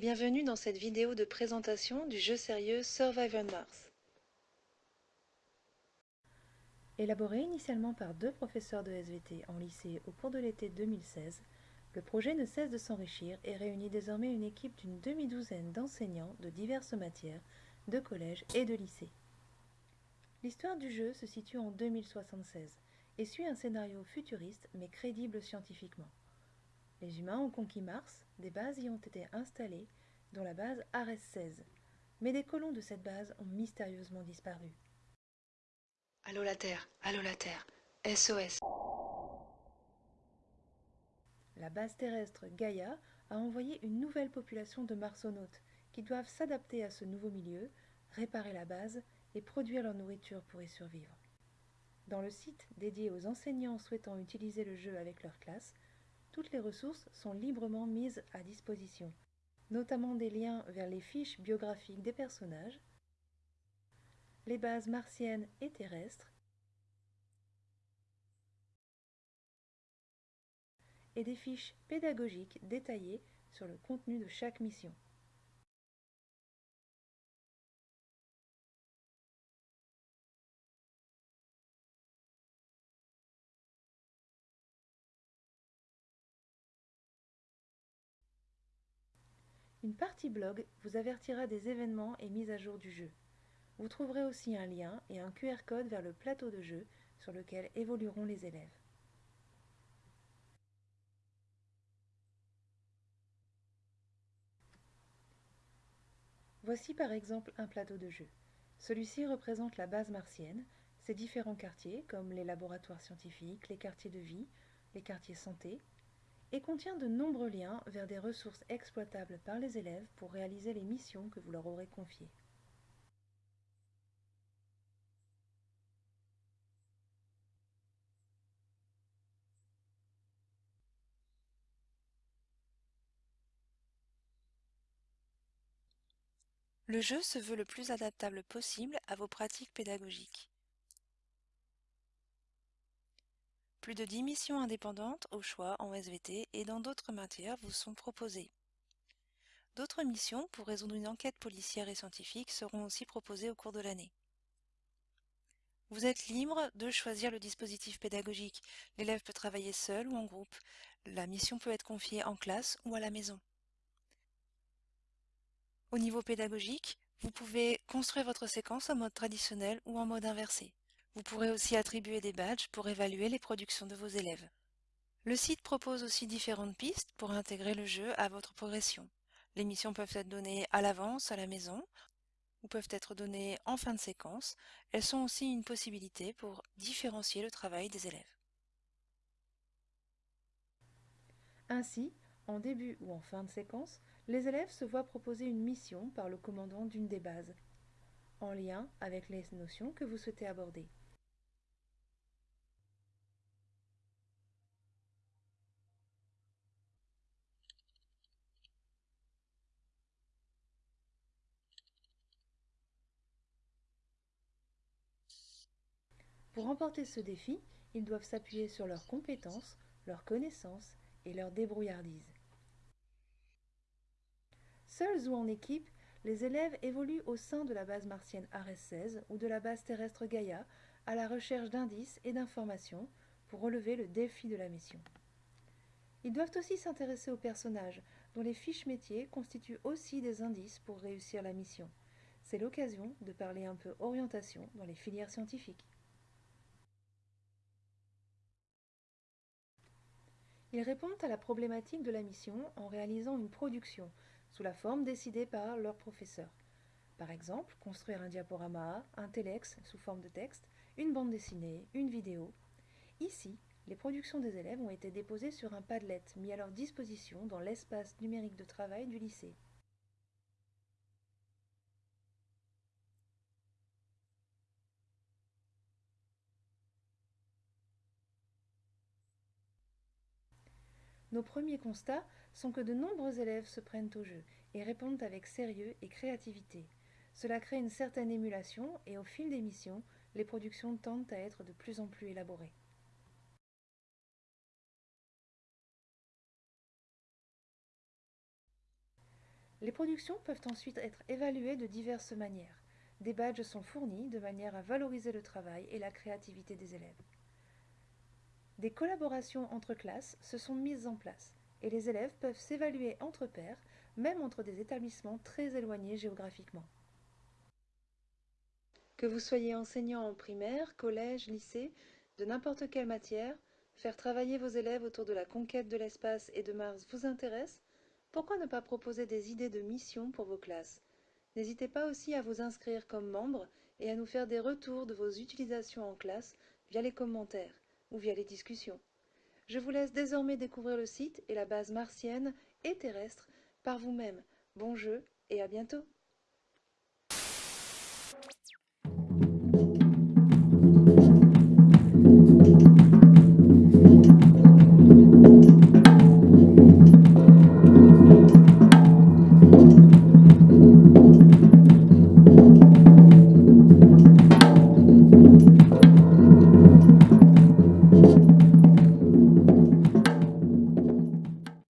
bienvenue dans cette vidéo de présentation du jeu sérieux Survivor Mars. Élaboré initialement par deux professeurs de SVT en lycée au cours de l'été 2016, le projet ne cesse de s'enrichir et réunit désormais une équipe d'une demi-douzaine d'enseignants de diverses matières, de collèges et de lycées. L'histoire du jeu se situe en 2076 et suit un scénario futuriste mais crédible scientifiquement. Les humains ont conquis Mars, des bases y ont été installées, dont la base Ares-16. Mais des colons de cette base ont mystérieusement disparu. Allô la Terre, allô la Terre, SOS. La base terrestre Gaïa a envoyé une nouvelle population de marsonautes qui doivent s'adapter à ce nouveau milieu, réparer la base et produire leur nourriture pour y survivre. Dans le site dédié aux enseignants souhaitant utiliser le jeu avec leur classe, toutes les ressources sont librement mises à disposition, notamment des liens vers les fiches biographiques des personnages, les bases martiennes et terrestres, et des fiches pédagogiques détaillées sur le contenu de chaque mission. Une partie blog vous avertira des événements et mises à jour du jeu. Vous trouverez aussi un lien et un QR code vers le plateau de jeu sur lequel évolueront les élèves. Voici par exemple un plateau de jeu. Celui-ci représente la base martienne, ses différents quartiers comme les laboratoires scientifiques, les quartiers de vie, les quartiers santé, et contient de nombreux liens vers des ressources exploitables par les élèves pour réaliser les missions que vous leur aurez confiées. Le jeu se veut le plus adaptable possible à vos pratiques pédagogiques. Plus de 10 missions indépendantes au choix en SVT et dans d'autres matières vous sont proposées. D'autres missions pour résoudre une enquête policière et scientifique seront aussi proposées au cours de l'année. Vous êtes libre de choisir le dispositif pédagogique. L'élève peut travailler seul ou en groupe. La mission peut être confiée en classe ou à la maison. Au niveau pédagogique, vous pouvez construire votre séquence en mode traditionnel ou en mode inversé. Vous pourrez aussi attribuer des badges pour évaluer les productions de vos élèves. Le site propose aussi différentes pistes pour intégrer le jeu à votre progression. Les missions peuvent être données à l'avance à la maison ou peuvent être données en fin de séquence. Elles sont aussi une possibilité pour différencier le travail des élèves. Ainsi, en début ou en fin de séquence, les élèves se voient proposer une mission par le commandant d'une des bases, en lien avec les notions que vous souhaitez aborder. Pour remporter ce défi, ils doivent s'appuyer sur leurs compétences, leurs connaissances et leur débrouillardise. Seuls ou en équipe, les élèves évoluent au sein de la base martienne Ares-16 ou de la base terrestre Gaïa à la recherche d'indices et d'informations pour relever le défi de la mission. Ils doivent aussi s'intéresser aux personnages, dont les fiches métiers constituent aussi des indices pour réussir la mission. C'est l'occasion de parler un peu orientation dans les filières scientifiques. Ils répondent à la problématique de la mission en réalisant une production, sous la forme décidée par leur professeur. Par exemple, construire un diaporama, un telex sous forme de texte, une bande dessinée, une vidéo. Ici, les productions des élèves ont été déposées sur un Padlet mis à leur disposition dans l'espace numérique de travail du lycée. Nos premiers constats sont que de nombreux élèves se prennent au jeu et répondent avec sérieux et créativité. Cela crée une certaine émulation et au fil des missions, les productions tendent à être de plus en plus élaborées. Les productions peuvent ensuite être évaluées de diverses manières. Des badges sont fournis de manière à valoriser le travail et la créativité des élèves. Des collaborations entre classes se sont mises en place et les élèves peuvent s'évaluer entre pairs, même entre des établissements très éloignés géographiquement. Que vous soyez enseignant en primaire, collège, lycée, de n'importe quelle matière, faire travailler vos élèves autour de la conquête de l'espace et de Mars vous intéresse? Pourquoi ne pas proposer des idées de mission pour vos classes? N'hésitez pas aussi à vous inscrire comme membre et à nous faire des retours de vos utilisations en classe via les commentaires ou via les discussions. Je vous laisse désormais découvrir le site et la base martienne et terrestre par vous-même. Bon jeu et à bientôt